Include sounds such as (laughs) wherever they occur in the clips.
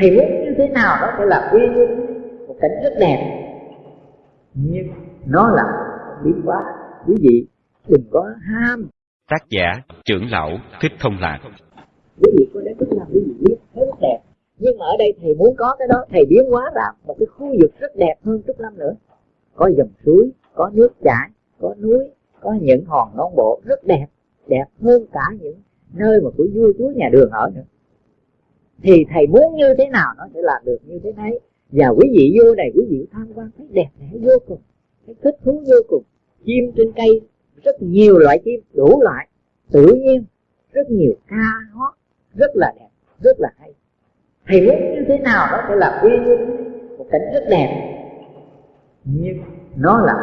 thầy muốn như thế nào đó phải là uy nghiêm một cảnh rất đẹp. Nhưng nó là biến hóa quý vị đừng có ham. Tác giả trưởng lão thích thông lạc. Quý vị có đến tức là quý vị biết thấy rất đẹp. Nhưng mà ở đây thầy muốn có cái đó thầy biến hóa ra một cái khu vực rất đẹp hơn chút năm nữa. Có dòng suối có nước chảy có núi có những hòn non bộ rất đẹp. Đẹp hơn cả những nơi mà của vua chúa nhà đường ở nữa thì thầy muốn như thế nào nó sẽ làm được như thế đấy. Và quý vị vô này, quý vị tham quan thấy đẹp đẽ vô cùng, thấy thích thú vô cùng. Chim trên cây, rất nhiều loại chim, đủ loại. Tự nhiên, rất nhiều ca hót rất là đẹp, rất là hay. Thầy muốn như thế nào nó sẽ làm uy nghiêm, một cảnh rất đẹp. Nhưng nó là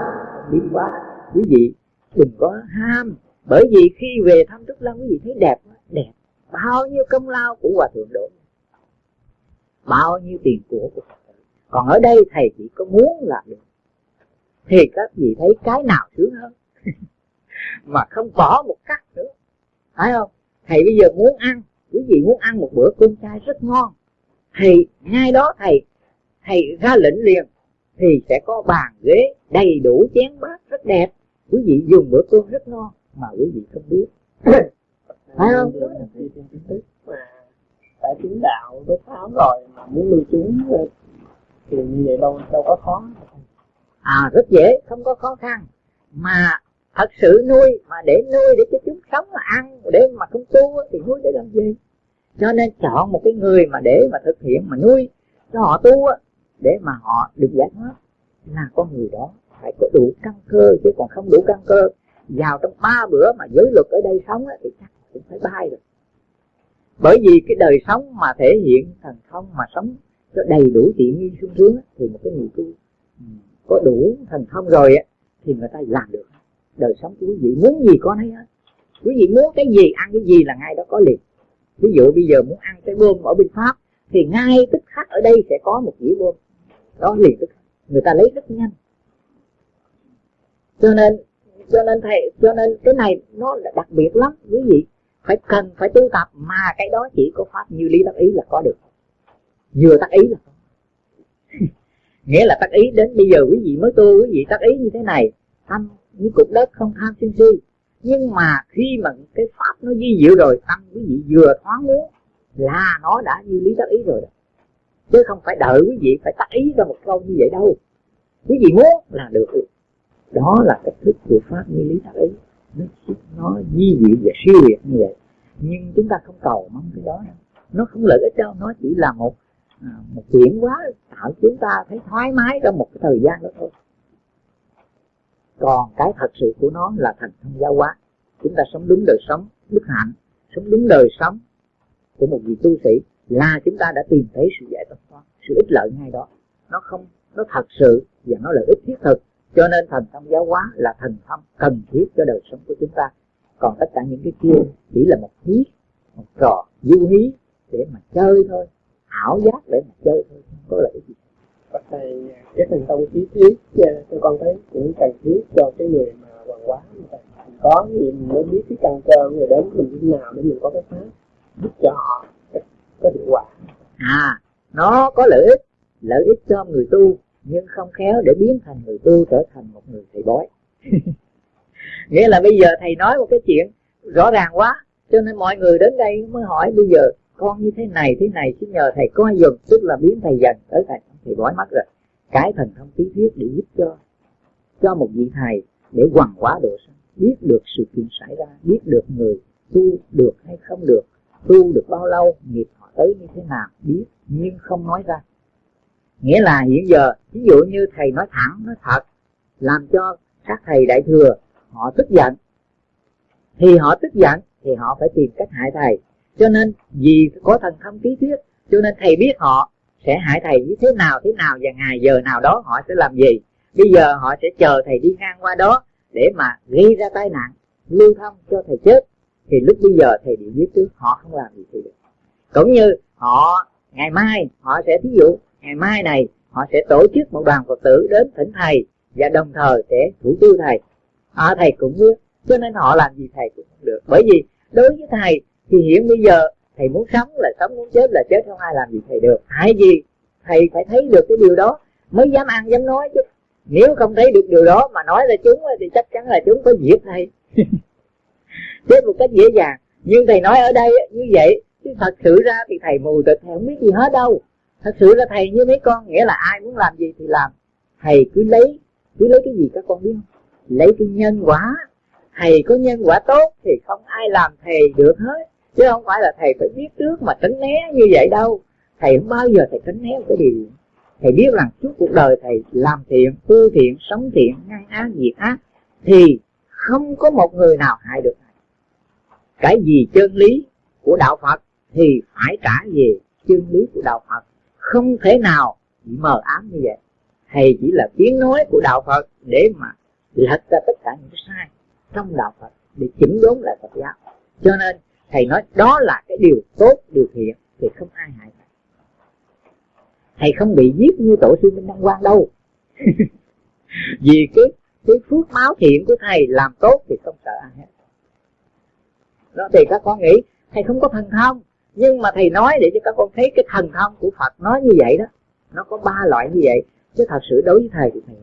biến quá quý vị đừng có ham, bởi vì khi về thăm Trúc Lâm quý vị thấy đẹp đẹp. Bao nhiêu công lao của hòa thượng đổ bao nhiêu tiền của của còn ở đây thầy chỉ có muốn là được. Thì các vị thấy cái nào sướng hơn? (laughs) Mà không bỏ một cắt nữa. Phải không? Thầy bây giờ muốn ăn. Quý vị muốn ăn một bữa cơm chay rất ngon. Thì ngay đó thầy thầy ra lệnh liền. Thì sẽ có bàn ghế đầy đủ chén bát rất đẹp. Quý vị dùng bữa cơm rất ngon. Mà quý vị không biết. (coughs) Phải không? Đã chứng đạo với tháo rồi mà muốn nuôi chúng thì như vậy đâu đâu có khó. À rất dễ, không có khó khăn. Mà thật sự nuôi, mà để nuôi để cho chúng sống mà ăn, để mà không tu thì nuôi để làm gì? Cho nên chọn một cái người mà để mà thực hiện, mà nuôi cho họ tu để mà họ được giải thoát. Là con người đó, phải có đủ căn cơ, chứ còn không đủ căn cơ. Vào trong ba bữa mà giới luật ở đây sống thì chắc cũng phải bay rồi bởi vì cái đời sống mà thể hiện thần thông mà sống cho đầy đủ tiện nghi sung sướng thì một cái người tu ừ, có đủ thần thông rồi thì người ta làm được. Đời sống của quý vị muốn gì có nấy hết. Quý vị muốn cái gì ăn cái gì là ngay đó có liền. Ví dụ bây giờ muốn ăn cái bơm ở bên pháp, thì ngay tức khắc ở đây sẽ có một dĩa bơm. Đó, liền tức khắc. Người ta lấy rất nhanh. Cho nên cho nên thầy, cho nên cái này nó là đặc biệt lắm, quý vị phải cần phải tu tập mà cái đó chỉ có pháp như lý tác ý là có được. Vừa tác ý là có. (laughs) Nghĩa là tác ý đến bây giờ quý vị mới tu, quý vị tác ý như thế này, tâm như cục đất không tham sân si. Nhưng mà khi mà cái pháp nó di diệu rồi, tâm quý vị vừa thoáng muốn là nó đã như lý tác ý rồi đó. Chứ không phải đợi quý vị phải tác ý ra một câu như vậy đâu. Quý vị muốn là được. Đó là cách thức của pháp như lý tác ý nó nó di diệu và siêu việt như vậy. Nhưng chúng ta không cầu mong cái đó. Nó không lợi ích đâu nó chỉ là một à, một chuyển quá tạo chúng ta thấy thoải mái trong một cái thời gian đó thôi. Còn cái thật sự của nó là thành thông giáo hóa. Chúng ta sống đúng đời sống đức hạnh sống đúng đời sống của một vị tu sĩ là chúng ta đã tìm thấy sự giải thoát sự ích lợi ngay đó. Nó không nó thật sự và nó lợi ích thiết thực cho nên thần thông giáo hóa là thần thông cần thiết cho đời sống của chúng ta. Còn tất cả những cái kia chỉ là một hí một trò du hí để mà chơi thôi ảo giác để mà chơi thôi không có lợi gì. Bác thầy cái thần thông trí thiết cho con thấy cũng cần thiết cho cái người mà hoàng hóa có gì mình mới biết cái căn cơ người đến mình như nào để mình có cái pháp giúp cho họ có hiệu quả. À nó có lợi ích lợi ích cho người tu nhưng không khéo để biến thành người tu trở thành một người thầy bói. (laughs) Nghĩa là bây giờ thầy nói một cái chuyện rõ ràng quá, cho nên mọi người đến đây mới hỏi bây giờ con như thế này thế này chứ nhờ thầy coi dùm, tức là biến thầy dần tới thầy thầy bói mất rồi. Cái thần thông tí thuyết để giúp cho cho một vị thầy để hoàn hóa độ sanh. Biết được sự kiện xảy ra, biết được người tu được hay không được, tu được bao lâu, nghiệp họ tới như thế nào, biết, nhưng không nói ra nghĩa là hiện giờ, ví dụ như thầy nói thẳng, nói thật, làm cho các thầy đại thừa, họ tức giận. Thì họ tức giận, thì họ phải tìm cách hại thầy. Cho nên, vì có thần thông ký thuyết, cho nên thầy biết họ sẽ hại thầy như thế nào thế nào, và ngày giờ nào đó họ sẽ làm gì. Bây giờ họ sẽ chờ thầy đi ngang qua đó để mà gây ra tai nạn, lưu thông cho thầy chết. Thì lúc bây giờ thầy bị giết trước, họ không làm gì thì được. Cũng như họ, ngày mai họ sẽ thí dụ ngày mai này họ sẽ tổ chức một đoàn phật tử đến thỉnh thầy và đồng thời sẽ thủ tiêu thầy. À, thầy cũng biết cho nên họ làm gì thầy cũng không được. Bởi vì đối với thầy thì hiện bây giờ thầy muốn sống là sống muốn chết là chết không ai làm gì thầy được. Tại vì thầy phải thấy được cái điều đó mới dám ăn dám nói chứ. Nếu không thấy được điều đó mà nói ra chúng thì chắc chắn là chúng có giết thầy. (laughs) Chết một cách dễ dàng. Nhưng thầy nói ở đây như vậy chứ thật sự ra thì thầy mù tịch thầy không biết gì hết đâu thật sự là thầy, như mấy con nghĩa là ai muốn làm gì thì làm. Thầy cứ lấy cứ lấy cái gì các con biết không? Lấy cái nhân quả. Thầy có nhân quả tốt thì không ai làm thầy được hết. Chứ không phải là thầy phải biết trước mà tránh né như vậy đâu. Thầy không bao giờ thầy tránh né một cái điều. Thầy biết rằng suốt cuộc đời thầy làm thiện, tu thiện, sống thiện ngăn ác, diệt ác, thì không có một người nào hại được thầy. Cái gì chân lý của đạo phật thì phải trả về chân lý của đạo phật không thể nào bị mờ ám như vậy. Thầy chỉ là tiếng nói của đạo phật để mà lật ra tất cả những cái sai trong đạo phật để chỉnh đốn lại phật giáo. Cho nên, thầy nói đó là cái điều tốt, điều thiện, thì không ai hại thầy. Thầy không bị giết như tổ sư minh đăng quang đâu. (laughs) Vì cái cái phước máu thiện của thầy làm tốt thì không sợ ai hết. Đó, thì các con nghĩ thầy không có thần thông nhưng mà thầy nói để cho các con thấy cái thần thông của phật nói như vậy đó. Nó có ba loại như vậy. Chứ thật sự đối với thầy thì thầy